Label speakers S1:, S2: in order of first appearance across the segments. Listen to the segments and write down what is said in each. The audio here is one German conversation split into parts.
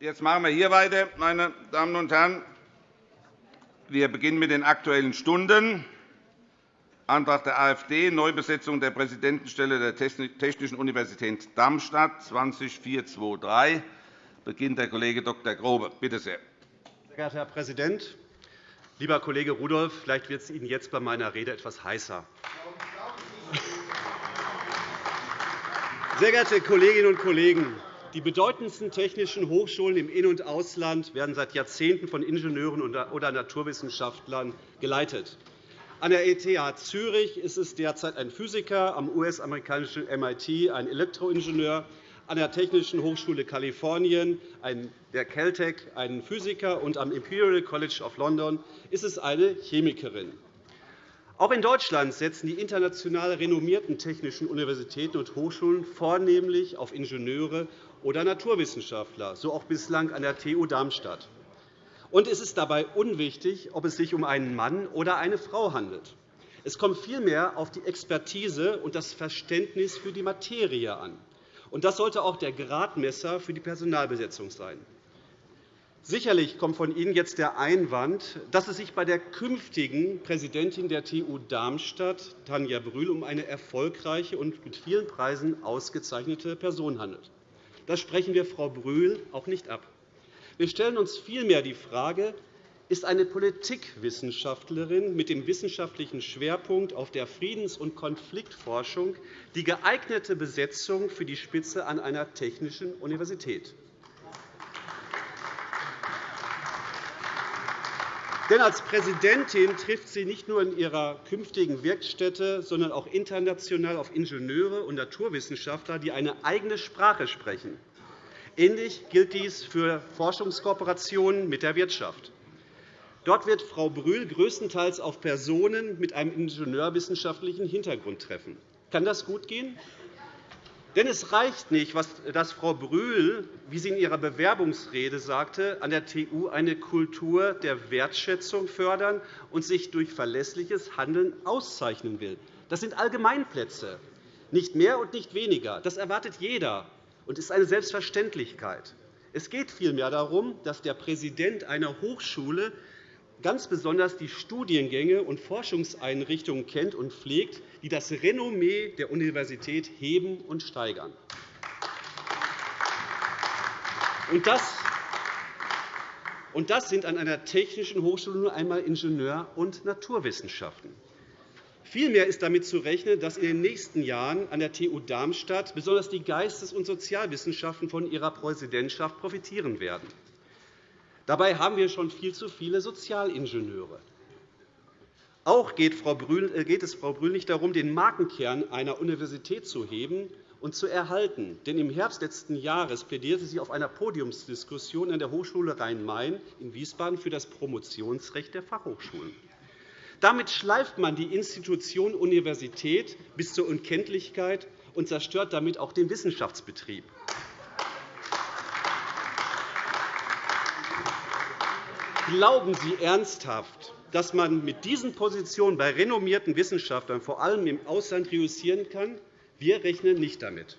S1: Jetzt machen wir hier weiter, meine Damen und Herren. Wir beginnen mit den Aktuellen Stunden. Antrag der AfD, Neubesetzung der Präsidentenstelle der Technischen Universität Darmstadt 20423 beginnt der Kollege Dr. Grobe. Bitte sehr.
S2: Sehr geehrter Herr Präsident, lieber Kollege Rudolph! Vielleicht wird es Ihnen jetzt bei meiner Rede etwas heißer. Sehr geehrte Kolleginnen und Kollegen! Die bedeutendsten technischen Hochschulen im In- und Ausland werden seit Jahrzehnten von Ingenieuren oder Naturwissenschaftlern geleitet. An der ETH Zürich ist es derzeit ein Physiker, am US-amerikanischen MIT ein Elektroingenieur, an der Technischen Hochschule Kalifornien der Caltech ein Physiker, und am Imperial College of London ist es eine Chemikerin. Auch in Deutschland setzen die international renommierten technischen Universitäten und Hochschulen vornehmlich auf Ingenieure oder Naturwissenschaftler, so auch bislang an der TU Darmstadt. Und es ist dabei unwichtig, ob es sich um einen Mann oder eine Frau handelt. Es kommt vielmehr auf die Expertise und das Verständnis für die Materie an. Und das sollte auch der Gradmesser für die Personalbesetzung sein. Sicherlich kommt von Ihnen jetzt der Einwand, dass es sich bei der künftigen Präsidentin der TU Darmstadt, Tanja Brühl, um eine erfolgreiche und mit vielen Preisen ausgezeichnete Person handelt. Das sprechen wir Frau Brühl auch nicht ab. Wir stellen uns vielmehr die Frage, ist eine Politikwissenschaftlerin mit dem wissenschaftlichen Schwerpunkt auf der Friedens- und Konfliktforschung die geeignete Besetzung für die Spitze an einer technischen Universität. Denn als Präsidentin trifft sie nicht nur in ihrer künftigen Werkstätte, sondern auch international auf Ingenieure und Naturwissenschaftler, die eine eigene Sprache sprechen. Ähnlich gilt dies für Forschungskooperationen mit der Wirtschaft. Dort wird Frau Brühl größtenteils auf Personen mit einem ingenieurwissenschaftlichen Hintergrund treffen. Kann das gut gehen? Denn es reicht nicht, dass Frau Brühl, wie sie in ihrer Bewerbungsrede sagte, an der TU eine Kultur der Wertschätzung fördern und sich durch verlässliches Handeln auszeichnen will. Das sind Allgemeinplätze, nicht mehr und nicht weniger. Das erwartet jeder und ist eine Selbstverständlichkeit. Es geht vielmehr darum, dass der Präsident einer Hochschule ganz besonders die Studiengänge und Forschungseinrichtungen kennt und pflegt, die das Renommee der Universität heben und steigern. Und das sind an einer technischen Hochschule nur einmal Ingenieur- und Naturwissenschaften. Vielmehr ist damit zu rechnen, dass in den nächsten Jahren an der TU Darmstadt besonders die Geistes- und Sozialwissenschaften von ihrer Präsidentschaft profitieren werden. Dabei haben wir schon viel zu viele Sozialingenieure. Auch geht äh, es Frau Brühl nicht darum, den Markenkern einer Universität zu heben und zu erhalten. Denn im Herbst letzten Jahres plädierte sie auf einer Podiumsdiskussion an der Hochschule Rhein-Main in Wiesbaden für das Promotionsrecht der Fachhochschulen. Damit schleift man die Institution Universität bis zur Unkenntlichkeit und zerstört damit auch den Wissenschaftsbetrieb. Glauben Sie ernsthaft, dass man mit diesen Positionen bei renommierten Wissenschaftlern vor allem im Ausland reüssieren kann? Wir rechnen nicht damit.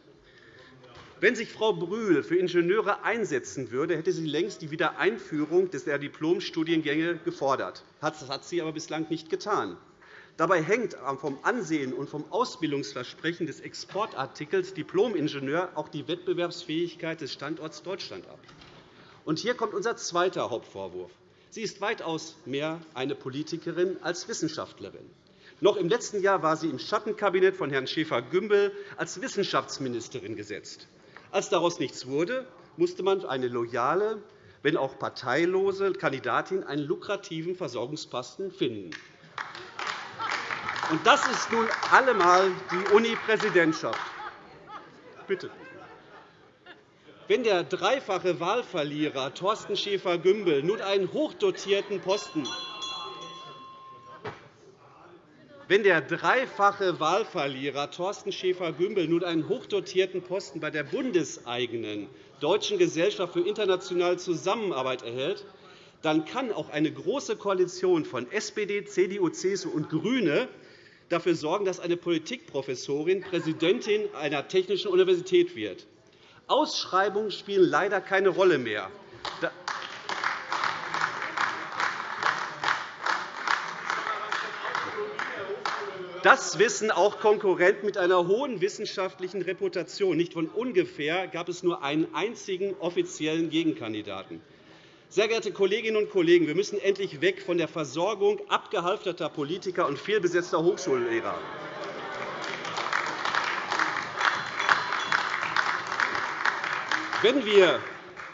S2: Wenn sich Frau Brühl für Ingenieure einsetzen würde, hätte sie längst die Wiedereinführung der Diplomstudiengänge gefordert. Das hat sie aber bislang nicht getan. Dabei hängt vom Ansehen und vom Ausbildungsversprechen des Exportartikels Diplomingenieur auch die Wettbewerbsfähigkeit des Standorts Deutschland ab. Und hier kommt unser zweiter Hauptvorwurf. Sie ist weitaus mehr eine Politikerin als Wissenschaftlerin. Noch im letzten Jahr war sie im Schattenkabinett von Herrn Schäfer-Gümbel als Wissenschaftsministerin gesetzt. Als daraus nichts wurde, musste man eine loyale, wenn auch parteilose Kandidatin einen lukrativen Versorgungsposten finden. Und das ist nun allemal die Uni-Präsidentschaft. Bitte. Wenn der dreifache Wahlverlierer Thorsten Schäfer-Gümbel nun einen hochdotierten Posten wenn der dreifache Wahlverlierer Thorsten Schäfer-Gümbel nun einen hochdotierten Posten bei der bundeseigenen Deutschen Gesellschaft für internationale Zusammenarbeit erhält, dann kann auch eine Große Koalition von SPD, CDU, CSU und GRÜNE dafür sorgen, dass eine Politikprofessorin Präsidentin einer technischen Universität wird. Ausschreibungen spielen leider keine Rolle mehr. Das wissen auch Konkurrenten mit einer hohen wissenschaftlichen Reputation. Nicht von ungefähr gab es nur einen einzigen offiziellen Gegenkandidaten. Sehr geehrte Kolleginnen und Kollegen, wir müssen endlich weg von der Versorgung abgehalfterter Politiker und fehlbesetzter Hochschullehrer. Wenn wir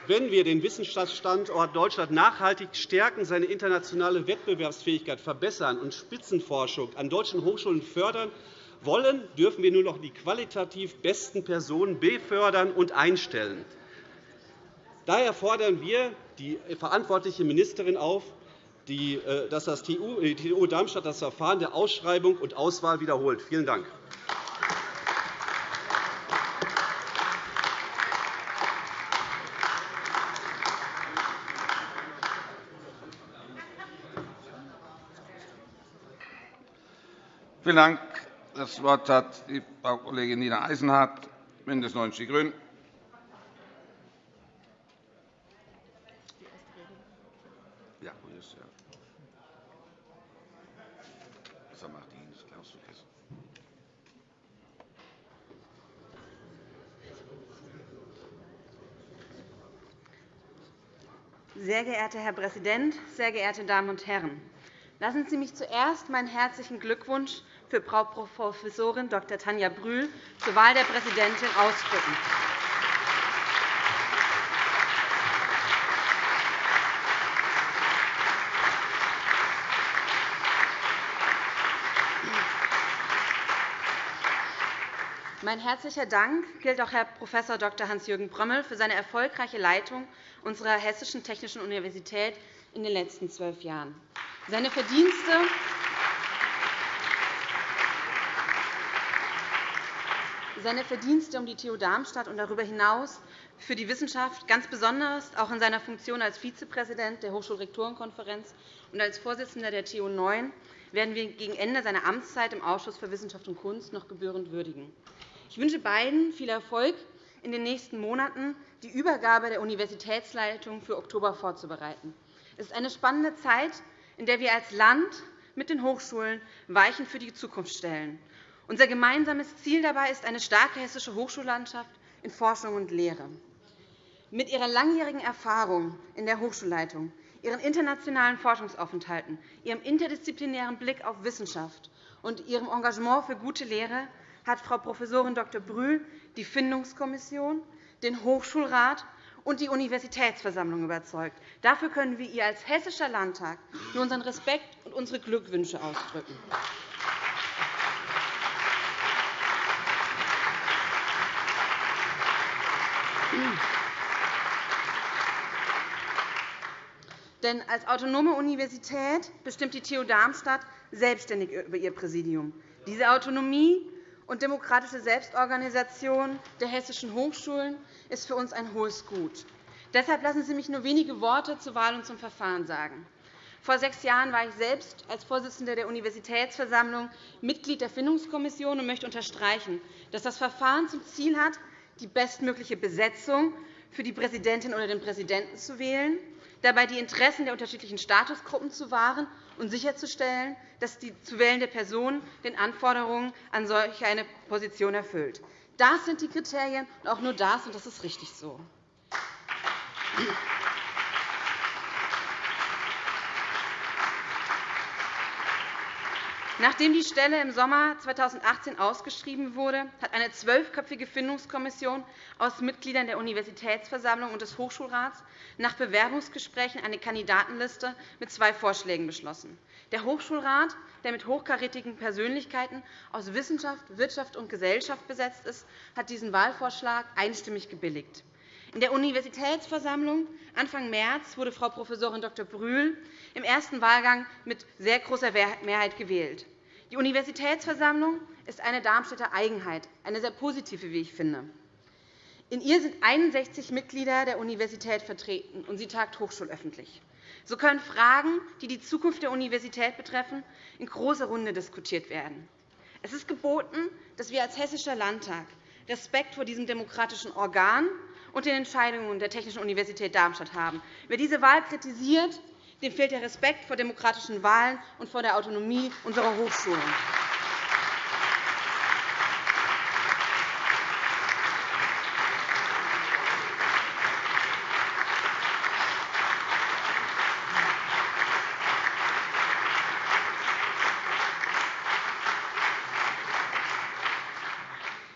S2: wenn wir den Wissenschaftsstandort Deutschland nachhaltig stärken, seine internationale Wettbewerbsfähigkeit verbessern und Spitzenforschung an deutschen Hochschulen fördern wollen, dürfen wir nur noch die qualitativ besten Personen befördern und einstellen. Daher fordern wir die verantwortliche Ministerin auf, äh, dass das TU Darmstadt das Verfahren der Ausschreibung und Auswahl wiederholt. Vielen Dank.
S1: Vielen Dank. Das Wort hat die Frau Kollegin Nina Eisenhardt, BÜNDNIS 90 die GRÜNEN.
S3: Sehr geehrter Herr Präsident, sehr geehrte Damen und Herren! Lassen Sie mich zuerst meinen herzlichen Glückwunsch für Frau Prof. Dr. Tanja Brühl zur Wahl der Präsidentin ausdrücken. Mein herzlicher Dank gilt auch Herrn Prof. Dr. Hans-Jürgen Brömmel für seine erfolgreiche Leitung unserer Hessischen Technischen Universität in den letzten zwölf Jahren. Seine Verdienste seine Verdienste um die TU Darmstadt und darüber hinaus für die Wissenschaft, ganz besonders auch in seiner Funktion als Vizepräsident der Hochschulrektorenkonferenz und als Vorsitzender der TU 9, werden wir gegen Ende seiner Amtszeit im Ausschuss für Wissenschaft und Kunst noch gebührend würdigen. Ich wünsche beiden viel Erfolg in den nächsten Monaten, die Übergabe der Universitätsleitung für Oktober vorzubereiten. Es ist eine spannende Zeit, in der wir als Land mit den Hochschulen Weichen für die Zukunft stellen. Unser gemeinsames Ziel dabei ist eine starke hessische Hochschullandschaft in Forschung und Lehre. Mit ihrer langjährigen Erfahrung in der Hochschulleitung, ihren internationalen Forschungsaufenthalten, ihrem interdisziplinären Blick auf Wissenschaft und ihrem Engagement für gute Lehre hat Frau Prof. Dr. Brühl die Findungskommission, den Hochschulrat und die Universitätsversammlung überzeugt. Dafür können wir ihr als Hessischer Landtag nur unseren Respekt und unsere Glückwünsche ausdrücken. Denn als autonome Universität bestimmt die TU Darmstadt selbstständig über ihr Präsidium. Diese Autonomie und demokratische Selbstorganisation der hessischen Hochschulen ist für uns ein hohes Gut. Deshalb lassen Sie mich nur wenige Worte zur Wahl und zum Verfahren sagen. Vor sechs Jahren war ich selbst als Vorsitzende der Universitätsversammlung Mitglied der Findungskommission und möchte unterstreichen, dass das Verfahren zum Ziel hat, die bestmögliche Besetzung für die Präsidentin oder den Präsidenten zu wählen, dabei die Interessen der unterschiedlichen Statusgruppen zu wahren und sicherzustellen, dass die zu wählende Person den Anforderungen an solch eine Position erfüllt. Das sind die Kriterien, und auch nur das, und das ist richtig so. Nachdem die Stelle im Sommer 2018 ausgeschrieben wurde, hat eine zwölfköpfige Findungskommission aus Mitgliedern der Universitätsversammlung und des Hochschulrats nach Bewerbungsgesprächen eine Kandidatenliste mit zwei Vorschlägen beschlossen. Der Hochschulrat, der mit hochkarätigen Persönlichkeiten aus Wissenschaft, Wirtschaft und Gesellschaft besetzt ist, hat diesen Wahlvorschlag einstimmig gebilligt. In der Universitätsversammlung Anfang März wurde Frau Prof. Dr. Brühl im ersten Wahlgang mit sehr großer Mehrheit gewählt. Die Universitätsversammlung ist eine Darmstädter Eigenheit, eine sehr positive, wie ich finde. In ihr sind 61 Mitglieder der Universität vertreten, und sie tagt hochschulöffentlich. So können Fragen, die die Zukunft der Universität betreffen, in großer Runde diskutiert werden. Es ist geboten, dass wir als Hessischer Landtag Respekt vor diesem demokratischen Organ und den Entscheidungen der Technischen Universität Darmstadt haben. Wer diese Wahl kritisiert, dem fehlt der Respekt vor demokratischen Wahlen und vor der Autonomie unserer Hochschulen.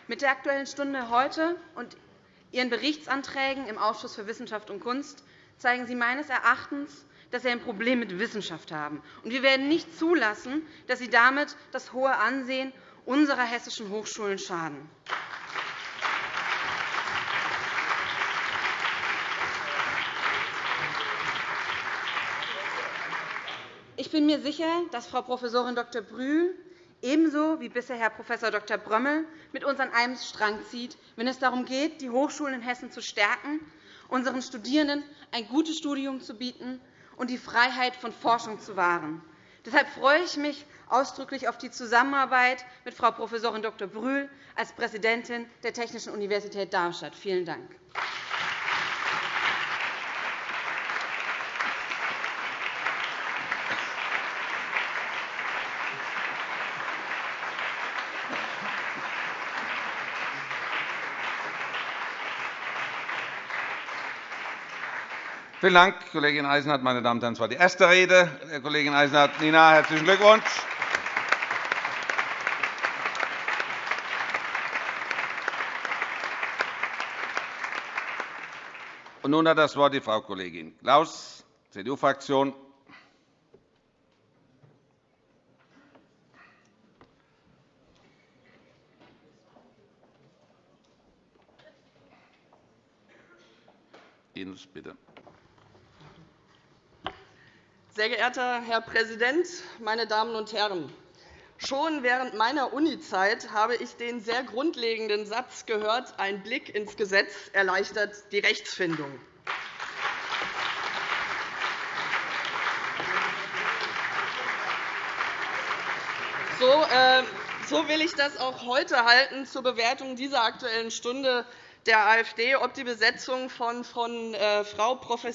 S3: Mit der Aktuellen Stunde heute und Ihren Berichtsanträgen im Ausschuss für Wissenschaft und Kunst zeigen Sie meines Erachtens, dass Sie ein Problem mit Wissenschaft haben. Wir werden nicht zulassen, dass Sie damit das hohe Ansehen unserer hessischen Hochschulen schaden. Ich bin mir sicher, dass Frau Prof. Dr. Brühl ebenso wie bisher Herr Prof. Dr. Brömmel mit uns an einem Strang zieht, wenn es darum geht, die Hochschulen in Hessen zu stärken, unseren Studierenden ein gutes Studium zu bieten und die Freiheit von Forschung zu wahren. Deshalb freue ich mich ausdrücklich auf die Zusammenarbeit mit Frau Prof. Dr. Brühl als Präsidentin der Technischen Universität Darmstadt. Vielen Dank.
S1: Vielen Dank, Kollegin Eisenhardt. Meine Damen und Herren, das war die erste Rede der Kollegin Eisenhardt. Nina, herzlichen Glückwunsch. Und nun hat das Wort die Frau Kollegin Klaus, CDU-Fraktion. Ines, bitte.
S4: Sehr geehrter Herr Präsident, meine Damen und Herren! Schon während meiner Unizeit habe ich den sehr grundlegenden Satz gehört, ein Blick ins Gesetz erleichtert die Rechtsfindung. So, äh, so will ich das auch heute halten zur Bewertung dieser Aktuellen Stunde der AfD, ob die Besetzung von, von äh, Frau Prof.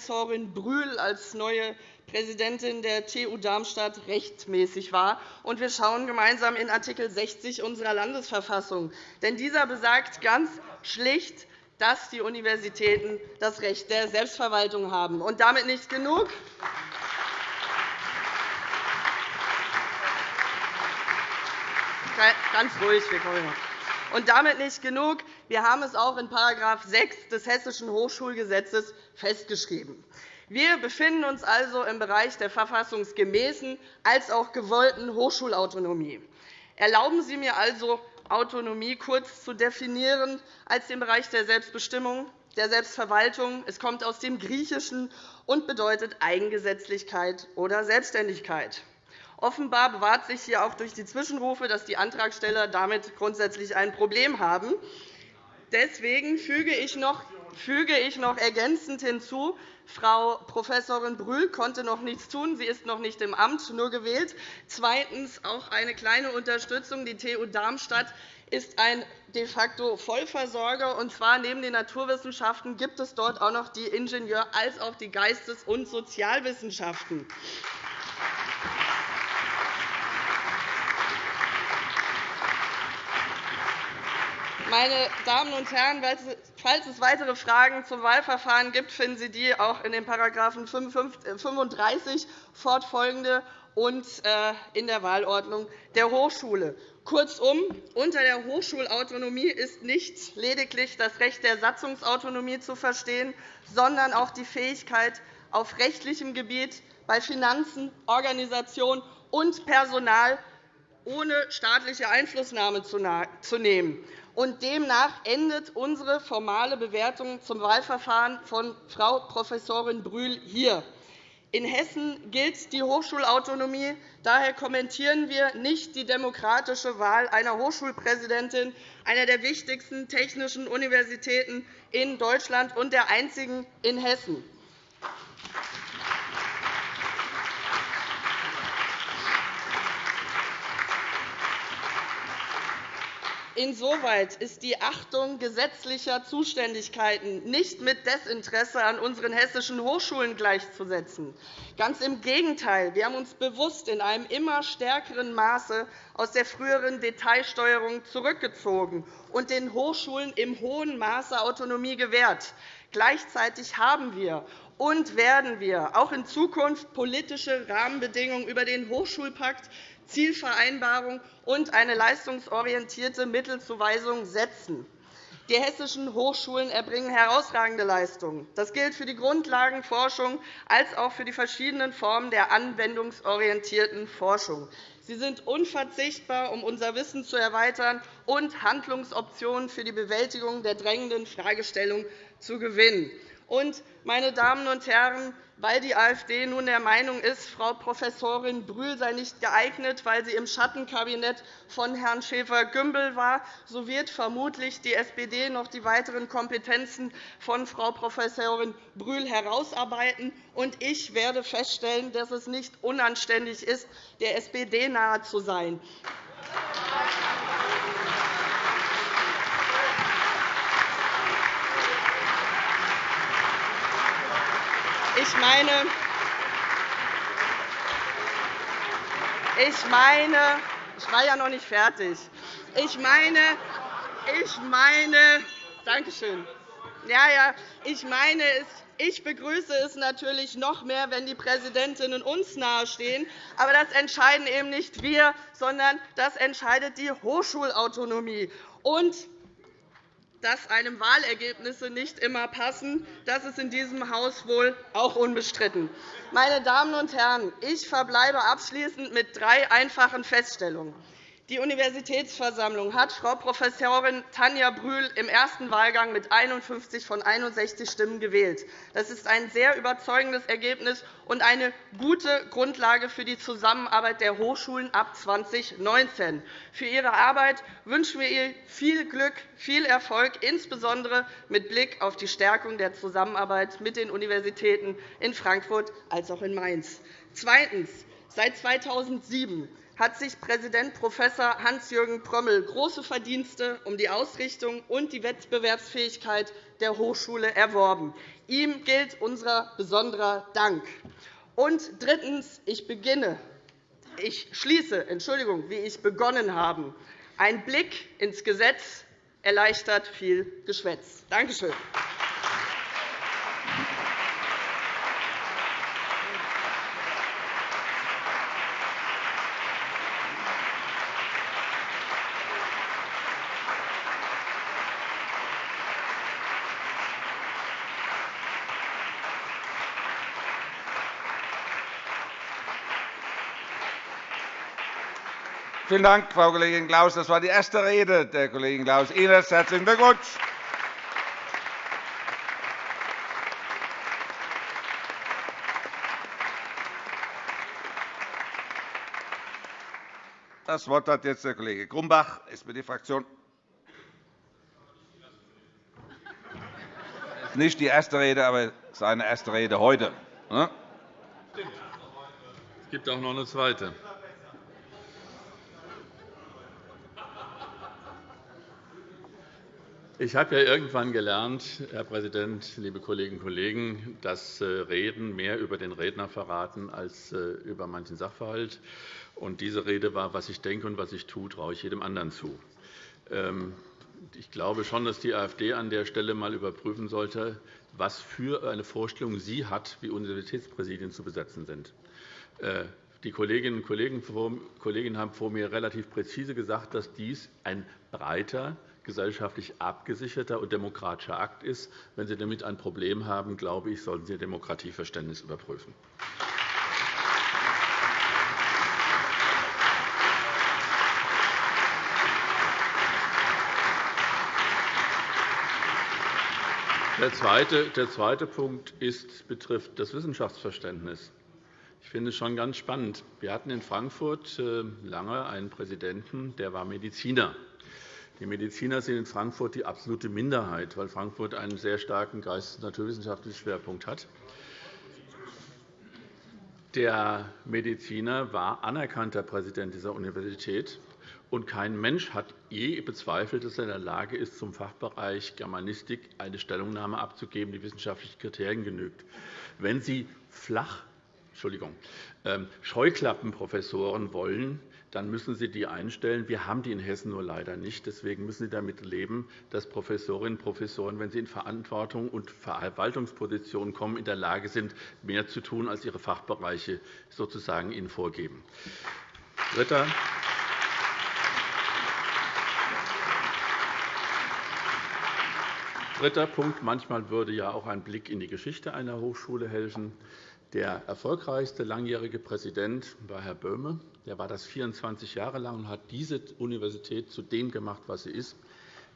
S4: Brühl als neue Präsidentin der TU Darmstadt rechtmäßig war. Und wir schauen gemeinsam in Art. 60 unserer Landesverfassung. Denn dieser besagt ganz schlicht, dass die Universitäten das Recht der Selbstverwaltung haben. Und damit nicht genug. Ganz ruhig, wir kommen und damit nicht genug. Wir haben es auch in § 6 des Hessischen Hochschulgesetzes festgeschrieben. Wir befinden uns also im Bereich der verfassungsgemäßen als auch gewollten Hochschulautonomie. Erlauben Sie mir also, Autonomie kurz zu definieren als den Bereich der Selbstbestimmung, der Selbstverwaltung. Es kommt aus dem Griechischen und bedeutet Eigengesetzlichkeit oder Selbstständigkeit. Offenbar bewahrt sich hier auch durch die Zwischenrufe, dass die Antragsteller damit grundsätzlich ein Problem haben. Deswegen füge ich noch füge ich noch ergänzend hinzu, Frau Prof. Brühl konnte noch nichts tun. Sie ist noch nicht im Amt, nur gewählt. Zweitens auch eine kleine Unterstützung. Die TU Darmstadt ist ein de facto Vollversorger. Und zwar neben den Naturwissenschaften gibt es dort auch noch die Ingenieur- als auch die Geistes- und Sozialwissenschaften. Meine Damen und Herren, falls es weitere Fragen zum Wahlverfahren gibt, finden Sie die auch in den § 35 fortfolgende und äh, in der Wahlordnung der Hochschule. Kurzum, unter der Hochschulautonomie ist nicht lediglich das Recht der Satzungsautonomie zu verstehen, sondern auch die Fähigkeit, auf rechtlichem Gebiet bei Finanzen, Organisation und Personal ohne staatliche Einflussnahme zu nehmen. Und demnach endet unsere formale Bewertung zum Wahlverfahren von Frau Prof. Brühl hier. In Hessen gilt die Hochschulautonomie. Daher kommentieren wir nicht die demokratische Wahl einer Hochschulpräsidentin einer der wichtigsten technischen Universitäten in Deutschland und der einzigen in Hessen. Insoweit ist die Achtung gesetzlicher Zuständigkeiten nicht mit Desinteresse an unseren hessischen Hochschulen gleichzusetzen. Ganz im Gegenteil. Wir haben uns bewusst in einem immer stärkeren Maße aus der früheren Detailsteuerung zurückgezogen und den Hochschulen im hohen Maße Autonomie gewährt. Gleichzeitig haben wir und werden wir auch in Zukunft politische Rahmenbedingungen über den Hochschulpakt, Zielvereinbarung und eine leistungsorientierte Mittelzuweisung setzen. Die hessischen Hochschulen erbringen herausragende Leistungen. Das gilt für die Grundlagenforschung als auch für die verschiedenen Formen der anwendungsorientierten Forschung. Sie sind unverzichtbar, um unser Wissen zu erweitern und Handlungsoptionen für die Bewältigung der drängenden Fragestellungen zu gewinnen. Und, meine Damen und Herren, weil die AfD nun der Meinung ist, Frau Professorin Brühl sei nicht geeignet, weil sie im Schattenkabinett von Herrn Schäfer-Gümbel war, so wird vermutlich die SPD noch die weiteren Kompetenzen von Frau Professorin Brühl herausarbeiten. Und ich werde feststellen, dass es nicht unanständig ist, der SPD nahe zu sein. Ich meine, ich meine, ich war ja noch nicht fertig. Ich meine, ich meine, danke schön. Ja, ja, ich meine, ich begrüße es natürlich noch mehr, wenn die Präsidentinnen uns nahestehen. Aber das entscheiden eben nicht wir, sondern das entscheidet die Hochschulautonomie. Und dass einem Wahlergebnisse nicht immer passen, das ist in diesem Haus wohl auch unbestritten. Meine Damen und Herren, ich verbleibe abschließend mit drei einfachen Feststellungen. Die Universitätsversammlung hat Frau Prof. Tanja Brühl im ersten Wahlgang mit 51 von 61 Stimmen gewählt. Das ist ein sehr überzeugendes Ergebnis und eine gute Grundlage für die Zusammenarbeit der Hochschulen ab 2019. Für Ihre Arbeit wünschen wir ihr viel Glück, viel Erfolg, insbesondere mit Blick auf die Stärkung der Zusammenarbeit mit den Universitäten in Frankfurt als auch in Mainz. Zweitens. Seit 2007 hat sich Präsident Prof. Hans-Jürgen Prömmel große Verdienste um die Ausrichtung und die Wettbewerbsfähigkeit der Hochschule erworben. Ihm gilt unser besonderer Dank. Und drittens. Ich beginne. Ich schließe, Entschuldigung, wie ich begonnen habe. Ein Blick ins Gesetz erleichtert viel Geschwätz. Danke schön.
S1: Vielen Dank, Frau Kollegin Klaus. Das war die erste Rede der Kollegin Klaus. Ihnen herzlichen Glückwunsch. Das Wort hat jetzt der Kollege Grumbach, SPD-Fraktion. Das ist nicht die erste Rede, aber seine erste Rede heute.
S5: Es gibt auch noch eine zweite. Ich habe ja irgendwann gelernt, Herr Präsident, liebe Kolleginnen und Kollegen, dass äh, Reden mehr über den Redner verraten als äh, über manchen Sachverhalt. Und diese Rede war, was ich denke und was ich tue, traue ich jedem anderen zu. Ähm, ich glaube schon, dass die AfD an der Stelle einmal überprüfen sollte, was für eine Vorstellung sie hat, wie Universitätspräsidien zu besetzen sind. Äh, die Kolleginnen und Kollegen haben vor mir relativ präzise gesagt, dass dies ein breiter gesellschaftlich abgesicherter und demokratischer Akt ist. Wenn Sie damit ein Problem haben, glaube ich, sollten Sie Ihr Demokratieverständnis überprüfen. Der zweite, der zweite Punkt ist, betrifft das Wissenschaftsverständnis. Ich finde es schon ganz spannend. Wir hatten in Frankfurt äh, lange einen Präsidenten, der war Mediziner. Die Mediziner sind in Frankfurt die absolute Minderheit, weil Frankfurt einen sehr starken geistes- und naturwissenschaftlichen Schwerpunkt hat. Der Mediziner war anerkannter Präsident dieser Universität, und kein Mensch hat je bezweifelt, dass er in der Lage ist, zum Fachbereich Germanistik eine Stellungnahme abzugeben, die wissenschaftlichen Kriterien genügt. Wenn Sie flach Entschuldigung, ähm, Scheuklappenprofessoren wollen, dann müssen Sie die einstellen. Wir haben die in Hessen nur leider nicht. Deswegen müssen Sie damit leben, dass Professorinnen und Professoren, wenn sie in Verantwortung und Verwaltungspositionen kommen, in der Lage sind, mehr zu tun, als ihre Fachbereiche sozusagen ihnen vorgeben. Dritter Dritter Punkt. Manchmal würde ja auch ein Blick in die Geschichte einer Hochschule helfen. Der erfolgreichste langjährige Präsident war Herr Böhme. Der war das 24 Jahre lang und hat diese Universität zu dem gemacht, was sie ist.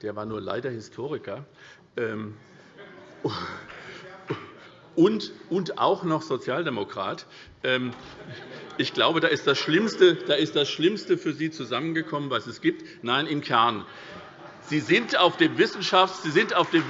S5: Der war nur leider Historiker ähm, und, auch noch Sozialdemokrat. Ähm, ich glaube, da ist, das Schlimmste, da ist das Schlimmste für Sie zusammengekommen, was es gibt. Nein, im Kern. Sie sind auf dem Wissenschafts-, Sie sind auf dem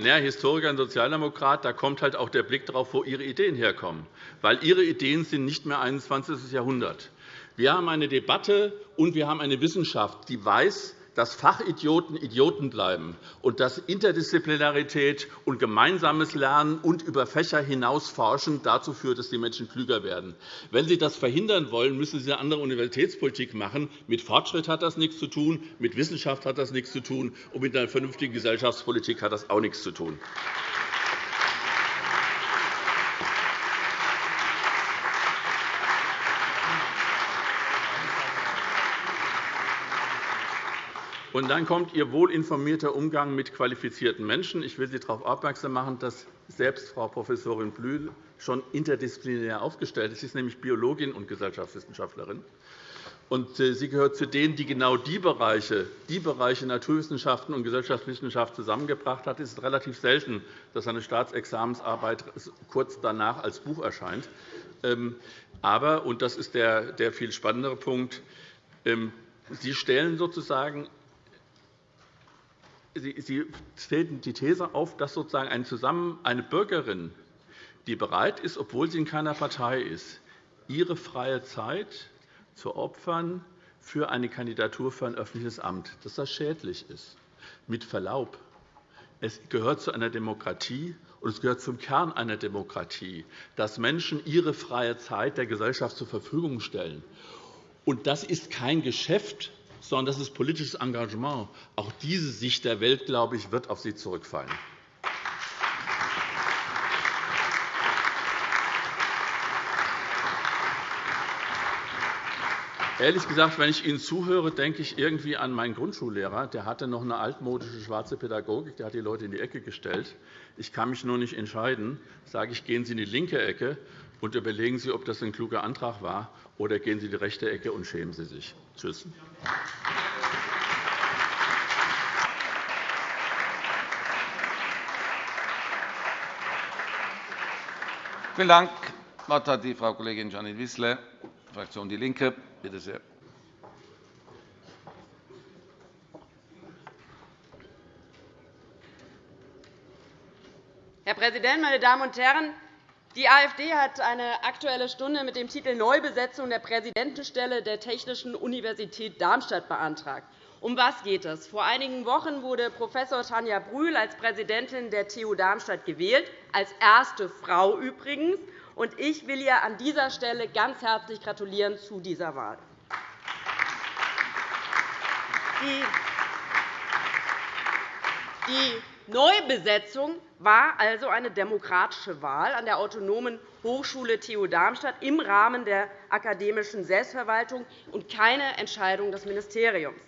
S5: Ja, Historiker und Sozialdemokrat, da kommt halt auch der Blick darauf, wo Ihre Ideen herkommen. Weil Ihre Ideen sind nicht mehr 21. Jahrhundert. Wir haben eine Debatte und wir haben eine Wissenschaft, die weiß, dass Fachidioten Idioten bleiben und dass Interdisziplinarität und gemeinsames Lernen und über Fächer hinaus forschen dazu führt, dass die Menschen klüger werden. Wenn Sie das verhindern wollen, müssen Sie eine andere Universitätspolitik machen. Mit Fortschritt hat das nichts zu tun, mit Wissenschaft hat das nichts zu tun, und mit einer vernünftigen Gesellschaftspolitik hat das auch nichts zu tun. Und dann kommt Ihr wohlinformierter Umgang mit qualifizierten Menschen. Ich will Sie darauf aufmerksam machen, dass selbst Frau Professorin Blühl schon interdisziplinär aufgestellt ist. Sie ist nämlich Biologin und Gesellschaftswissenschaftlerin. Und äh, sie gehört zu denen, die genau die Bereiche, die Bereiche Naturwissenschaften und Gesellschaftswissenschaft zusammengebracht hat. Es ist relativ selten, dass eine Staatsexamensarbeit kurz danach als Buch erscheint. Ähm, aber, und das ist der, der viel spannendere Punkt, ähm, Sie stellen sozusagen Sie stellen die These auf, dass sozusagen eine, Bürgerin, die bereit ist, obwohl sie in keiner Partei ist, ihre freie Zeit zu opfern für eine Kandidatur für ein öffentliches Amt, dass das schädlich ist. Mit Verlaub, es gehört zu einer Demokratie und es gehört zum Kern einer Demokratie, dass Menschen ihre freie Zeit der Gesellschaft zur Verfügung stellen. Und das ist kein Geschäft, sondern das ist politisches Engagement. Auch diese Sicht der Welt, glaube ich, wird auf Sie zurückfallen. Ehrlich gesagt, wenn ich Ihnen zuhöre, denke ich irgendwie an meinen Grundschullehrer. Der hatte noch eine altmodische schwarze Pädagogik. Der hat die Leute in die Ecke gestellt. Ich kann mich nur nicht entscheiden. Sage ich, gehen Sie in die linke Ecke und überlegen Sie, ob das ein kluger Antrag war, oder gehen Sie in die rechte Ecke und schämen Sie sich. Tschüss.
S1: Vielen Dank. Das Wort hat die Frau Kollegin Janine Wissler, Fraktion DIE LINKE. Bitte sehr.
S6: Herr Präsident, meine Damen und Herren! Die AfD hat eine Aktuelle Stunde mit dem Titel Neubesetzung der Präsidentenstelle der Technischen Universität Darmstadt beantragt. Um was geht es? Vor einigen Wochen wurde Prof. Tanja Brühl als Präsidentin der TU Darmstadt gewählt, als erste Frau übrigens. Ich will ihr an dieser Stelle ganz herzlich gratulieren zu dieser Wahl. Die Neubesetzung war also eine demokratische Wahl an der Autonomen Hochschule TU Darmstadt im Rahmen der akademischen Selbstverwaltung und keine Entscheidung des Ministeriums.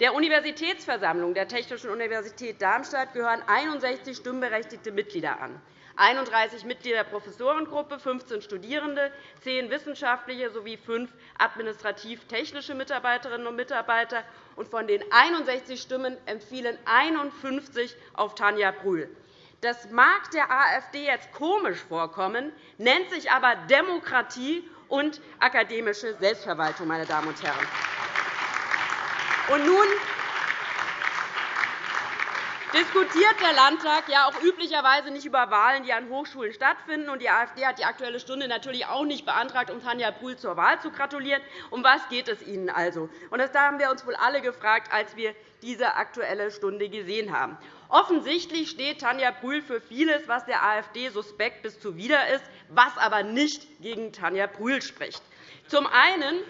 S6: Der Universitätsversammlung der Technischen Universität Darmstadt gehören 61 stimmberechtigte Mitglieder an. 31 Mitglieder der Professorengruppe, 15 Studierende, 10 wissenschaftliche sowie 5 administrativ-technische Mitarbeiterinnen und Mitarbeiter. Von den 61 Stimmen empfiehlen 51 auf Tanja Brühl. Das mag der AfD jetzt komisch vorkommen, nennt sich aber Demokratie und akademische Selbstverwaltung. Meine Damen und Herren. Und nun diskutiert der Landtag ja auch üblicherweise nicht über Wahlen, die an Hochschulen stattfinden. Und die AfD hat die Aktuelle Stunde natürlich auch nicht beantragt, um Tanja Brühl zur Wahl zu gratulieren. Um was geht es Ihnen also? Und das haben wir uns wohl alle gefragt, als wir diese Aktuelle Stunde gesehen haben. Offensichtlich steht Tanja Brühl für vieles, was der AfD suspekt bis zuwider ist, was aber nicht gegen Tanja Brühl spricht. Zum einen,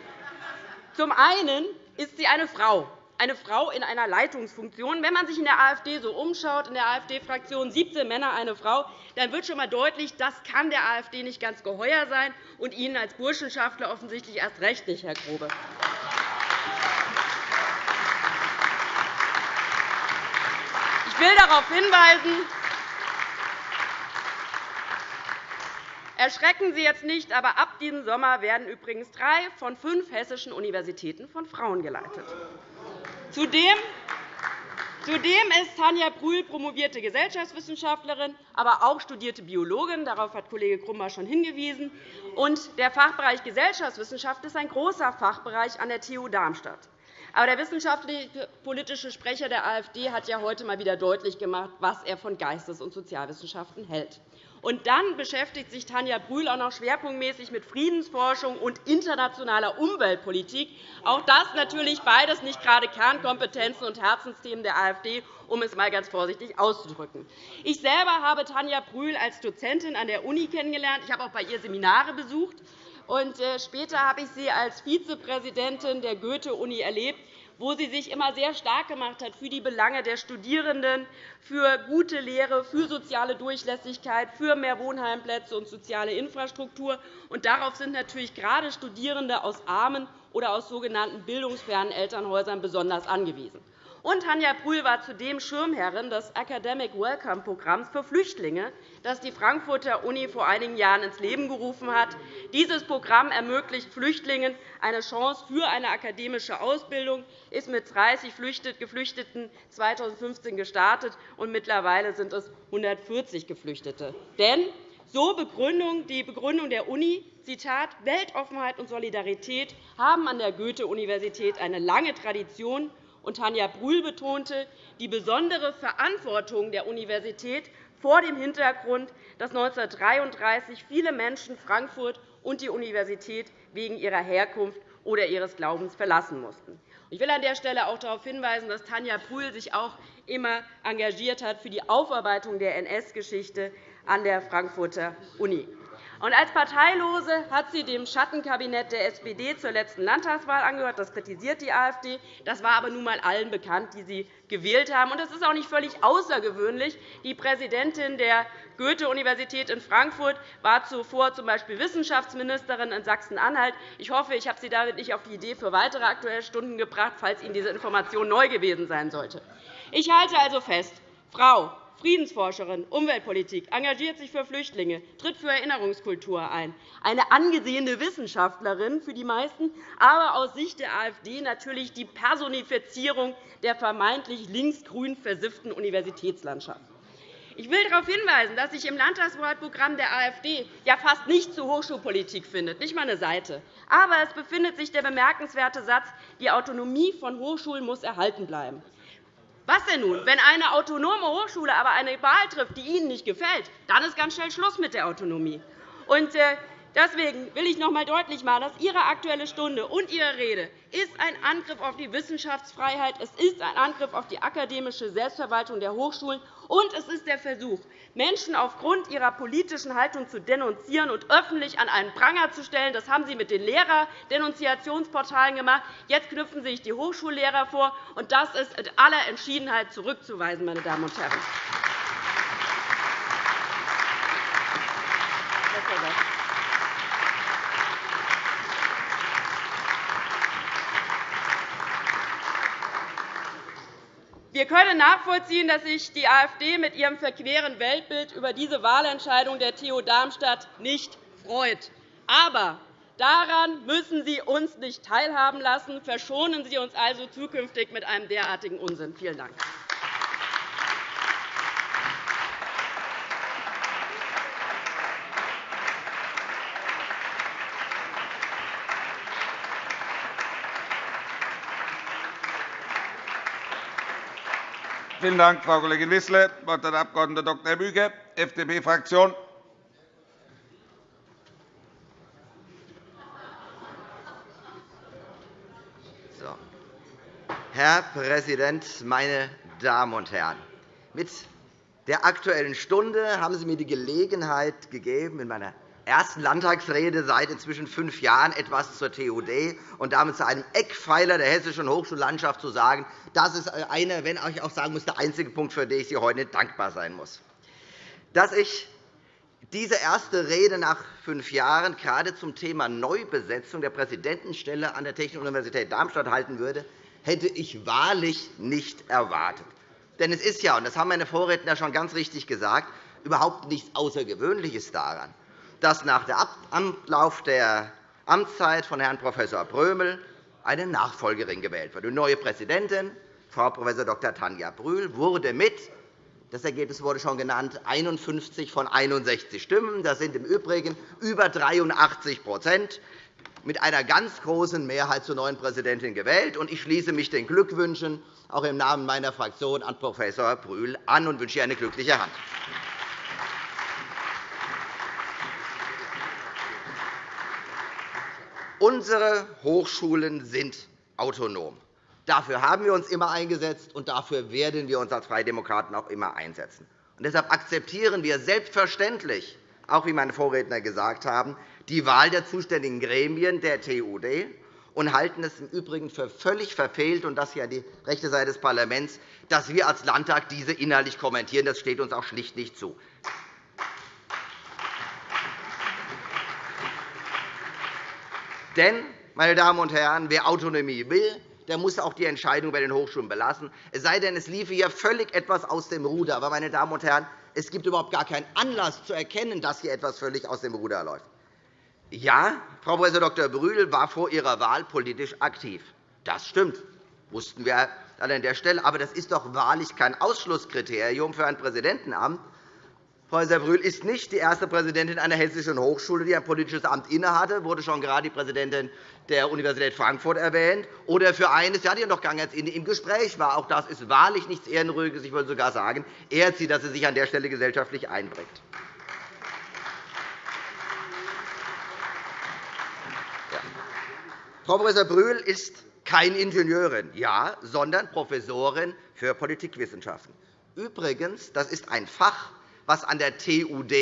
S6: zum einen ist sie eine Frau eine Frau in einer Leitungsfunktion. Wenn man sich in der AfD so umschaut, in der AfD-Fraktion 17 Männer, eine Frau, dann wird schon einmal deutlich, das kann der AfD nicht ganz geheuer sein und Ihnen als Burschenschaftler offensichtlich erst recht nicht, Herr Grobe. Ich will darauf hinweisen, Erschrecken Sie jetzt nicht, aber ab diesem Sommer werden übrigens drei von fünf hessischen Universitäten von Frauen geleitet. Zudem Zudem ist Tanja Brühl promovierte Gesellschaftswissenschaftlerin, aber auch studierte Biologin. Darauf hat Kollege Grummer schon hingewiesen. Und der Fachbereich Gesellschaftswissenschaft ist ein großer Fachbereich an der TU Darmstadt. Aber der wissenschaftlich-politische Sprecher der AfD hat ja heute einmal wieder deutlich gemacht, was er von Geistes- und Sozialwissenschaften hält. Und dann beschäftigt sich Tanja Brühl auch noch schwerpunktmäßig mit Friedensforschung und internationaler Umweltpolitik. Auch das natürlich beides nicht gerade Kernkompetenzen und Herzensthemen der AfD, um es einmal ganz vorsichtig auszudrücken. Ich selber habe Tanja Brühl als Dozentin an der Uni kennengelernt. Ich habe auch bei ihr Seminare besucht. Und äh, später habe ich sie als Vizepräsidentin der Goethe-Uni erlebt wo sie sich immer sehr stark gemacht hat für die Belange der Studierenden, für gute Lehre, für soziale Durchlässigkeit, für mehr Wohnheimplätze und soziale Infrastruktur. Und darauf sind natürlich gerade Studierende aus armen oder aus sogenannten bildungsfernen Elternhäusern besonders angewiesen. Und Tanja Brühl war zudem Schirmherrin des Academic Welcome Programms für Flüchtlinge, das die Frankfurter Uni vor einigen Jahren ins Leben gerufen hat. Dieses Programm ermöglicht Flüchtlingen eine Chance für eine akademische Ausbildung, ist mit 30 Geflüchteten 2015 gestartet, und mittlerweile sind es 140 Geflüchtete. Denn so Begründung, die Begründung der Uni, Zitat, Weltoffenheit und Solidarität haben an der Goethe-Universität eine lange Tradition und Tanja Brühl betonte die besondere Verantwortung der Universität vor dem Hintergrund, dass 1933 viele Menschen Frankfurt und die Universität wegen ihrer Herkunft oder ihres Glaubens verlassen mussten. Ich will an der Stelle auch darauf hinweisen, dass Tanja Brühl sich auch immer engagiert hat für die Aufarbeitung der NS-Geschichte an der Frankfurter Uni. Und als Parteilose hat sie dem Schattenkabinett der SPD zur letzten Landtagswahl angehört. Das kritisiert die AfD. Das war aber nun einmal allen bekannt, die sie gewählt haben. Und es ist auch nicht völlig außergewöhnlich. Die Präsidentin der Goethe-Universität in Frankfurt war zuvor z. B. Wissenschaftsministerin in Sachsen-Anhalt. Ich hoffe, ich habe Sie damit nicht auf die Idee für weitere Aktuelle Stunden gebracht, falls Ihnen diese Information neu gewesen sein sollte. Ich halte also fest, Frau Friedensforscherin, Umweltpolitik, engagiert sich für Flüchtlinge, tritt für Erinnerungskultur ein. Eine angesehene Wissenschaftlerin für die meisten, aber aus Sicht der AfD natürlich die Personifizierung der vermeintlich linksgrün versifften Universitätslandschaft. Ich will darauf hinweisen, dass sich im Landtagswahlprogramm der AfD ja fast nichts zur Hochschulpolitik findet, nicht einmal eine Seite. Aber es befindet sich der bemerkenswerte Satz, die Autonomie von Hochschulen muss erhalten bleiben. Was denn nun? Wenn eine autonome Hochschule aber eine Wahl trifft, die Ihnen nicht gefällt, dann ist ganz schnell Schluss mit der Autonomie. Äh, deswegen will ich noch einmal deutlich machen, dass Ihre Aktuelle Stunde und Ihre Rede ist ein Angriff auf die Wissenschaftsfreiheit, es ist ein Angriff auf die akademische Selbstverwaltung der Hochschulen, und es ist der Versuch, Menschen aufgrund ihrer politischen Haltung zu denunzieren und öffentlich an einen Pranger zu stellen. Das haben Sie mit den Lehrerdenunziationsportalen gemacht. Jetzt knüpfen Sie sich die Hochschullehrer vor. und Das ist in aller Entschiedenheit zurückzuweisen, meine Damen und Herren. Wir können nachvollziehen, dass sich die AfD mit ihrem verqueren Weltbild über diese Wahlentscheidung der TU Darmstadt nicht freut. Aber daran müssen Sie uns nicht teilhaben lassen. Verschonen Sie uns also zukünftig mit einem derartigen Unsinn. Vielen Dank.
S1: Vielen Dank, Frau Kollegin Wissler. Das Wort hat der Abg. Dr. Büge, FDP-Fraktion.
S7: Herr Präsident, meine Damen und Herren! Mit der Aktuellen Stunde haben Sie mir die Gelegenheit gegeben, in meiner ersten Landtagsrede seit inzwischen fünf Jahren etwas zur TUD und damit zu einem Eckpfeiler der hessischen Hochschullandschaft zu sagen. Das ist einer, wenn ich auch sagen muss, der einzige Punkt, für den ich Sie heute dankbar sein muss. Dass ich diese erste Rede nach fünf Jahren gerade zum Thema Neubesetzung der Präsidentenstelle an der Technischen Universität Darmstadt halten würde, hätte ich wahrlich nicht erwartet. Denn es ist ja, und das haben meine Vorredner schon ganz richtig gesagt, überhaupt nichts Außergewöhnliches daran, dass nach dem Ablauf der Amtszeit von Herrn Prof. Brömel eine Nachfolgerin gewählt wird. Die neue Präsidentin, Frau Prof. Dr. Tanja Brühl, wurde mit das Ergebnis wurde schon genannt, 51 von 61 Stimmen. Das sind im Übrigen über 83% mit einer ganz großen Mehrheit zur neuen Präsidentin gewählt. Ich schließe mich den Glückwünschen auch im Namen meiner Fraktion an Prof. Brühl an und wünsche ihr eine glückliche Hand. Unsere Hochschulen sind autonom. Dafür haben wir uns immer eingesetzt, und dafür werden wir uns als Freie Demokraten auch immer einsetzen. Und deshalb akzeptieren wir selbstverständlich, auch wie meine Vorredner gesagt haben, die Wahl der zuständigen Gremien der TUD und halten es im Übrigen für völlig verfehlt, und das hier die rechte Seite des Parlaments, dass wir als Landtag diese inhaltlich kommentieren. Das steht uns auch schlicht nicht zu. Denn, meine Damen und Herren, wer Autonomie will, der muss auch die Entscheidung bei den Hochschulen belassen. Es sei denn, es liefe hier völlig etwas aus dem Ruder. Aber, meine Damen und Herren, es gibt überhaupt gar keinen Anlass zu erkennen, dass hier etwas völlig aus dem Ruder läuft. Ja, Frau Prof. Dr. Brühl war vor ihrer Wahl politisch aktiv. Das stimmt. wussten wir an der Stelle. Aber das ist doch wahrlich kein Ausschlusskriterium für ein Präsidentenamt. Frau Brühl ist nicht die erste Präsidentin einer hessischen Hochschule, die ein politisches Amt innehatte. wurde schon gerade die Präsidentin der Universität Frankfurt erwähnt. Oder für eines, ja, die noch gar nicht im Gespräch war. Auch das ist wahrlich nichts Ehrenrühriges. Ich würde sogar sagen, ehrt sie, dass sie sich an der Stelle gesellschaftlich einbringt. Frau Prof. Brühl ist keine Ingenieurin, ja, sondern Professorin für Politikwissenschaften. Übrigens, das ist ein Fach, was an der TUD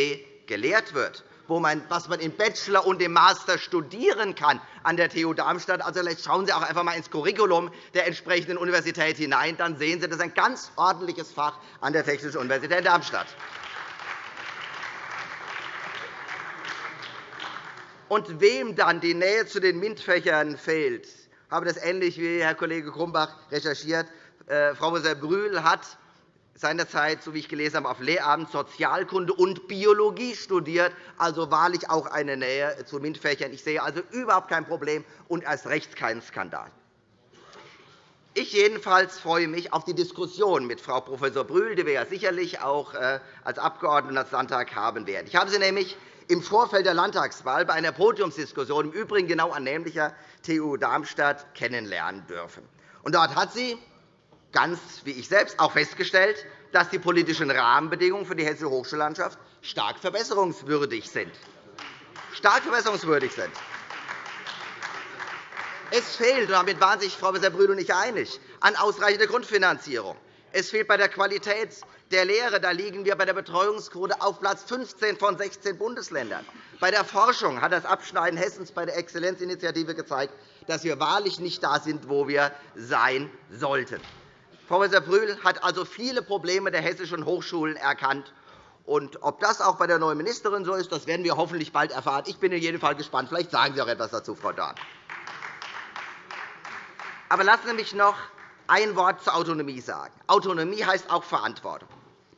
S7: gelehrt wird, was man im Bachelor und im Master studieren kann an der TU Darmstadt. Also, vielleicht schauen Sie auch einfach einmal ins Curriculum der entsprechenden Universität hinein. Dann sehen Sie, das ist ein ganz ordentliches Fach an der Technischen Universität Darmstadt. Und wem dann die Nähe zu den MINT-Fächern fehlt, habe das ähnlich wie Herr Kollege Grumbach recherchiert. Äh, Frau Prof. Brühl hat seinerzeit, so wie ich gelesen habe, auf Lehramt Sozialkunde und Biologie studiert, also wahrlich auch eine Nähe zu MINT-Fächern. Ich sehe also überhaupt kein Problem und erst recht keinen Skandal. Ich jedenfalls freue mich auf die Diskussion mit Frau Prof. Brühl, die wir ja sicherlich auch äh, als Abgeordnete des Landtags haben werden. Ich habe sie nämlich im Vorfeld der Landtagswahl bei einer Podiumsdiskussion, im Übrigen genau an nämlicher TU Darmstadt, kennenlernen dürfen. Dort hat sie ganz wie ich selbst auch festgestellt, dass die politischen Rahmenbedingungen für die hessische Hochschullandschaft stark verbesserungswürdig sind. Stark verbesserungswürdig sind. Es fehlt, und damit waren sich Frau Prof. Brühl und ich einig, an ausreichender Grundfinanzierung. Es fehlt bei der Qualität der Lehre. Da liegen wir bei der Betreuungsquote auf Platz 15 von 16 Bundesländern. Bei der Forschung hat das Abschneiden Hessens bei der Exzellenzinitiative gezeigt, dass wir wahrlich nicht da sind, wo wir sein sollten. Prof. Brühl hat also viele Probleme der hessischen Hochschulen erkannt. Und ob das auch bei der neuen Ministerin so ist, das werden wir hoffentlich bald erfahren. Ich bin in jedem Fall gespannt. Vielleicht sagen Sie auch etwas dazu, Frau Dorn. Aber lassen Sie mich noch ein Wort zur Autonomie sagen. Autonomie heißt auch Verantwortung.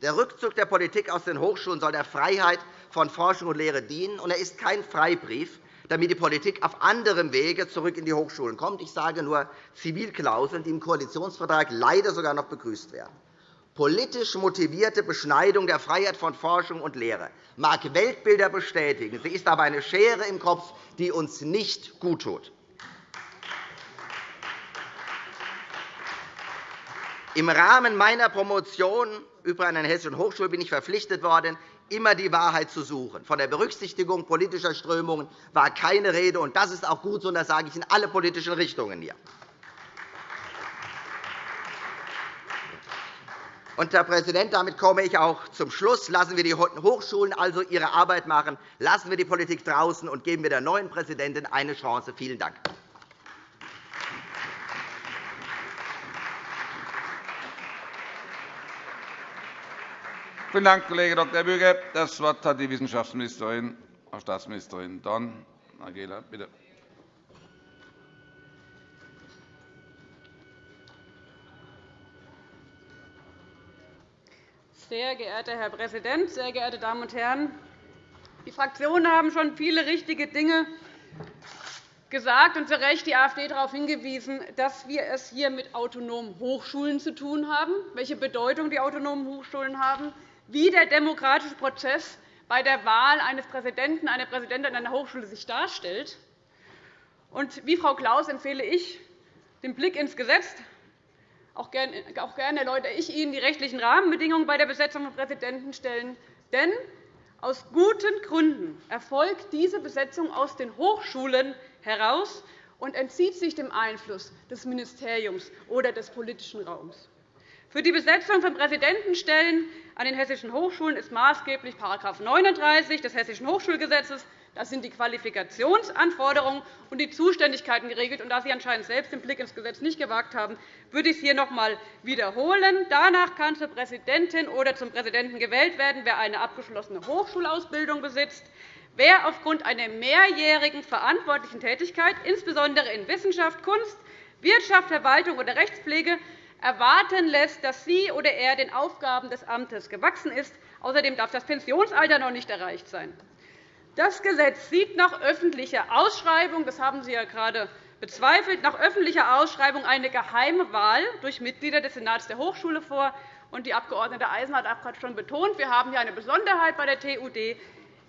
S7: Der Rückzug der Politik aus den Hochschulen soll der Freiheit von Forschung und Lehre dienen, und er ist kein Freibrief, damit die Politik auf anderem Wege zurück in die Hochschulen kommt. Ich sage nur Zivilklauseln, die im Koalitionsvertrag leider sogar noch begrüßt werden. Politisch motivierte Beschneidung der Freiheit von Forschung und Lehre mag Weltbilder bestätigen. Sie ist aber eine Schere im Kopf, die uns nicht guttut. Im Rahmen meiner Promotion über eine hessische Hochschule bin ich verpflichtet worden, immer die Wahrheit zu suchen. Von der Berücksichtigung politischer Strömungen war keine Rede. und Das ist auch gut so, und das sage ich in alle politischen Richtungen hier. Und, Herr Präsident, damit komme ich auch zum Schluss. Lassen wir die Hochschulen also ihre Arbeit machen. Lassen wir die Politik draußen und geben wir der neuen Präsidentin eine Chance. Vielen Dank.
S1: Vielen Dank, Kollege Dr. Bürger. Das Wort hat die Wissenschaftsministerin, Frau Staatsministerin Dorn. Angela, bitte.
S8: Sehr geehrter Herr Präsident, sehr geehrte Damen und Herren! Die Fraktionen haben schon viele richtige Dinge gesagt und zu Recht die AfD darauf hingewiesen, dass wir es hier mit autonomen Hochschulen zu tun haben, welche Bedeutung die autonomen Hochschulen haben, wie der demokratische Prozess bei der Wahl eines Präsidenten, einer Präsidentin einer Hochschule sich darstellt. Und wie Frau Klaus empfehle ich den Blick ins Gesetz, auch gerne erläutere ich Ihnen die rechtlichen Rahmenbedingungen bei der Besetzung von Präsidentenstellen. Denn aus guten Gründen erfolgt diese Besetzung aus den Hochschulen heraus und entzieht sich dem Einfluss des Ministeriums oder des politischen Raums. Für die Besetzung von Präsidentenstellen an den hessischen Hochschulen ist maßgeblich § 39 des Hessischen Hochschulgesetzes das sind die Qualifikationsanforderungen und die Zuständigkeiten geregelt. Da Sie anscheinend selbst den Blick ins Gesetz nicht gewagt haben, würde ich es hier noch einmal wiederholen. Danach kann zur Präsidentin oder zum Präsidenten gewählt werden, wer eine abgeschlossene Hochschulausbildung besitzt, wer aufgrund einer mehrjährigen verantwortlichen Tätigkeit, insbesondere in Wissenschaft, Kunst, Wirtschaft, Verwaltung oder Rechtspflege, erwarten lässt, dass sie oder er den Aufgaben des Amtes gewachsen ist. Außerdem darf das Pensionsalter noch nicht erreicht sein. Das Gesetz sieht nach öffentlicher Ausschreibung, das haben Sie ja gerade bezweifelt, nach öffentlicher Ausschreibung eine geheime Wahl durch Mitglieder des Senats der Hochschule vor. Die Abg. Eisen hat auch gerade schon betont, wir haben hier eine Besonderheit bei der TUD.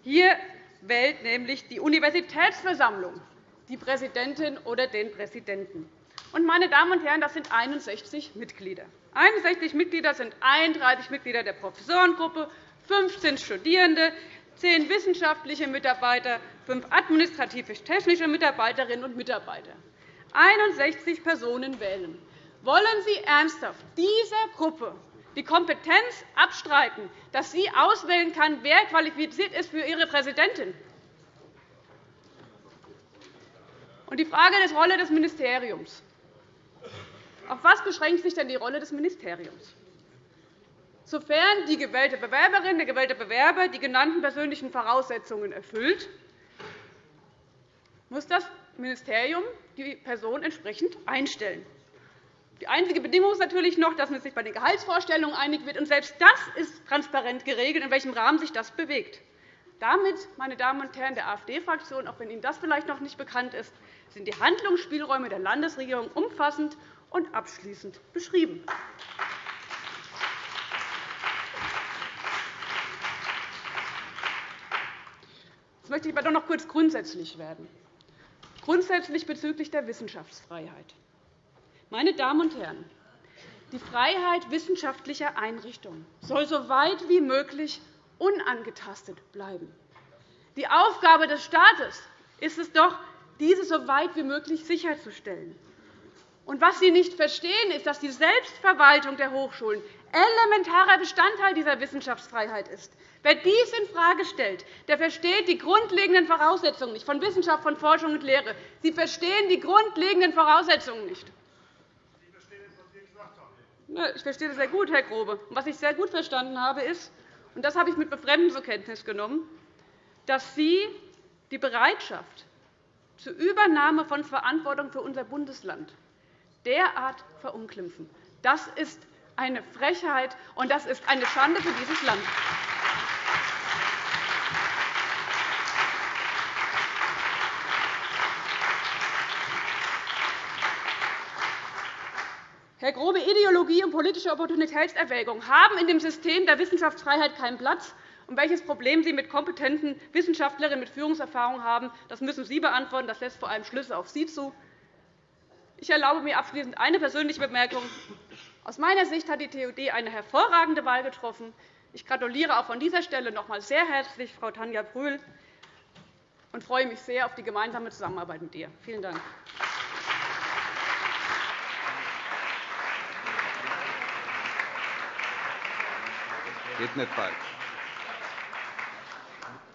S8: Hier wählt nämlich die Universitätsversammlung die Präsidentin oder den Präsidenten. Meine Damen und Herren, das sind 61 Mitglieder. 61 Mitglieder sind 31 Mitglieder der Professorengruppe, 15 Studierende, zehn wissenschaftliche Mitarbeiter, fünf administrativ-technische Mitarbeiterinnen und Mitarbeiter. 61 Personen wählen. Wollen Sie ernsthaft dieser Gruppe die Kompetenz abstreiten, dass sie auswählen kann, wer qualifiziert ist für ihre Präsidentin? Und die Frage der Rolle des Ministeriums. Auf was beschränkt sich denn die Rolle des Ministeriums? Sofern die gewählte Bewerberin, der gewählte Bewerber die genannten persönlichen Voraussetzungen erfüllt, muss das Ministerium die Person entsprechend einstellen. Die einzige Bedingung ist natürlich noch, dass man sich bei den Gehaltsvorstellungen einig wird. Und selbst das ist transparent geregelt, in welchem Rahmen sich das bewegt. Damit, meine Damen und Herren der AfD-Fraktion, auch wenn Ihnen das vielleicht noch nicht bekannt ist, sind die Handlungsspielräume der Landesregierung umfassend und abschließend beschrieben. Jetzt möchte ich aber doch noch kurz grundsätzlich werden. Grundsätzlich bezüglich der Wissenschaftsfreiheit. Meine Damen und Herren, die Freiheit wissenschaftlicher Einrichtungen soll so weit wie möglich unangetastet bleiben. Die Aufgabe des Staates ist es doch, diese so weit wie möglich sicherzustellen. Und was Sie nicht verstehen, ist, dass die Selbstverwaltung der Hochschulen elementarer Bestandteil dieser Wissenschaftsfreiheit ist. Wer dies infrage stellt, der versteht die grundlegenden Voraussetzungen nicht von Wissenschaft, von Forschung und Lehre. Sie verstehen die grundlegenden Voraussetzungen nicht. Ich verstehe das sehr gut, Herr Grobe. Was ich sehr gut verstanden habe, ist, und das habe ich mit Befremden zur Kenntnis genommen, dass Sie die Bereitschaft zur Übernahme von Verantwortung für unser Bundesland derart verunglimpfen. Das ist eine Frechheit, und das ist eine Schande für dieses Land. Herr Grobe, Ideologie und politische Opportunitätserwägung haben in dem System der Wissenschaftsfreiheit keinen Platz. Und welches Problem Sie mit kompetenten Wissenschaftlerinnen mit Führungserfahrung haben, das müssen Sie beantworten. Das lässt vor allem Schlüsse auf Sie zu. Ich erlaube mir abschließend eine persönliche Bemerkung. Aus meiner Sicht hat die TUD eine hervorragende Wahl getroffen. Ich gratuliere auch von dieser Stelle noch einmal sehr herzlich Frau Tanja Brühl und freue mich sehr auf die gemeinsame Zusammenarbeit mit ihr. Vielen Dank.
S1: Geht nicht bald.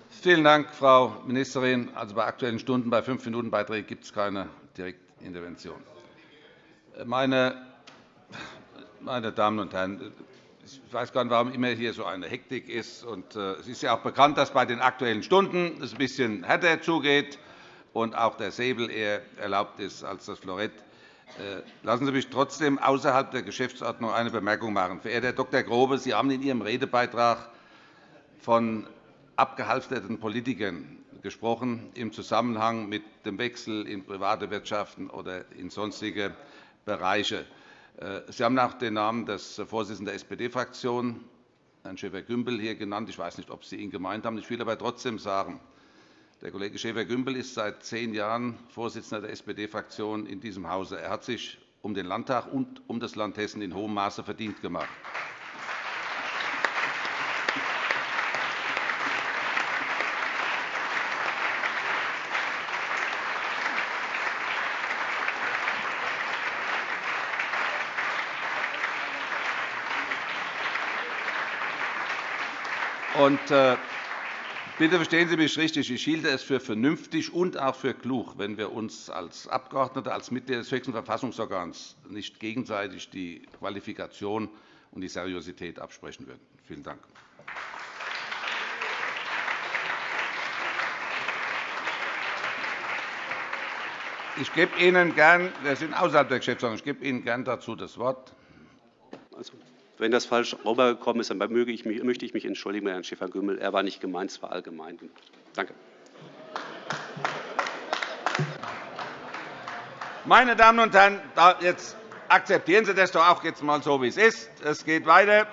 S1: Vielen Dank, Frau Ministerin. Also bei Aktuellen Stunden bei fünf Minuten Beiträgen gibt es keine Direktintervention. Meine meine Damen und Herren, ich weiß gar nicht, warum immer hier so eine Hektik ist. Äh, es ist ja auch bekannt, dass bei den Aktuellen Stunden es ein bisschen härter zugeht und auch der Säbel eher erlaubt ist als das Florett. Äh, lassen Sie mich trotzdem außerhalb der Geschäftsordnung eine Bemerkung machen. Verehrter Herr Dr. Grobe, Sie haben in Ihrem Redebeitrag von abgehalfterten Politikern gesprochen im Zusammenhang mit dem Wechsel in private Wirtschaften oder in sonstige Bereiche. Äh, Sie haben auch den Namen des Vorsitzenden der SPD-Fraktion, Herrn Schäfer-Gümbel, hier genannt. Ich weiß nicht, ob Sie ihn gemeint haben. Ich will aber trotzdem sagen, der Kollege Schäfer-Gümbel ist seit zehn Jahren Vorsitzender der SPD-Fraktion in diesem Hause. Er hat sich um den Landtag und um das Land Hessen in hohem Maße verdient gemacht. Und, äh, bitte verstehen Sie mich richtig. Ich hielte es für vernünftig und auch für klug, wenn wir uns als Abgeordnete, als Mitglieder des höchsten Verfassungsorgans nicht gegenseitig die Qualifikation und die Seriosität absprechen würden. Vielen Dank. Ich gebe Ihnen gern, wir sind außerhalb der Geschäftsordnung, ich gebe Ihnen gern dazu das Wort.
S2: Wenn das falsch rübergekommen ist, dann möchte ich mich entschuldigen bei Herrn Schäfer-Gümbel. Er war nicht gemeint, es war allgemein. Danke.
S1: Meine Damen und Herren, jetzt akzeptieren Sie das doch auch jetzt einmal so, wie es ist. Es geht weiter.